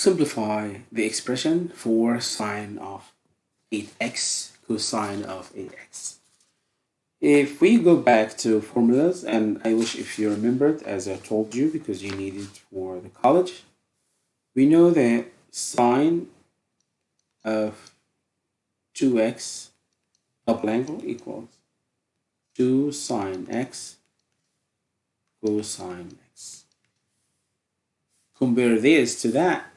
simplify the expression for sine of 8x cosine of 8x. If we go back to formulas, and I wish if you remembered, as I told you, because you need it for the college, we know that sine of 2x double angle equals 2 sine x cosine x. Compare this to that.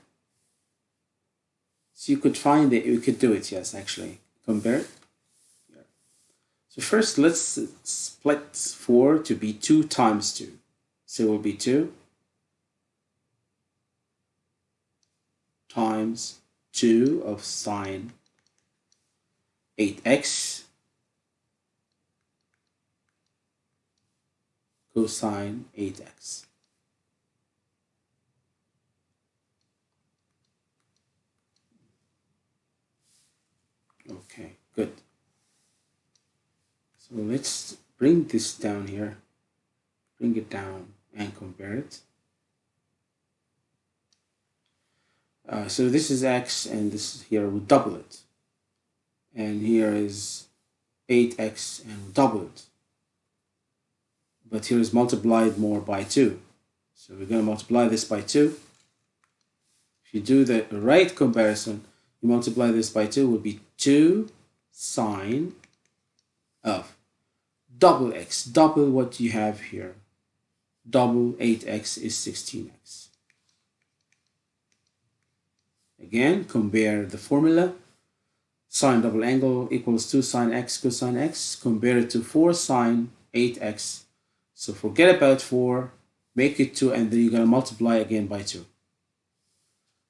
So you could find it, you could do it, yes, actually. Compare it. So first, let's split 4 to be 2 times 2. So it will be 2 times 2 of sine 8x cosine 8x. Okay, good. So let's bring this down here, bring it down and compare it. Uh, so this is x and this is here we double it. And here is 8x and we double it. But here is multiplied more by 2. So we're going to multiply this by 2. If you do the right comparison, you multiply this by 2 will be 2 sine of double x, double what you have here. Double 8x is 16x. Again, compare the formula. Sine double angle equals 2 sine x cosine x. Compare it to 4 sine 8x. So forget about 4, make it 2, and then you're going to multiply again by 2.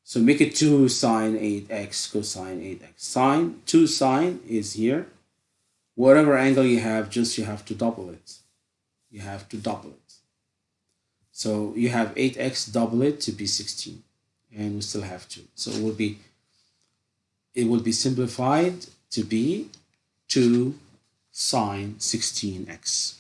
So make it 2 sine 8x cosine 8x. Sine, 2 sine is here whatever angle you have, just you have to double it. You have to double it. So you have 8x double it to be 16 and we still have 2. So it will be it will be simplified to be 2 sine 16x.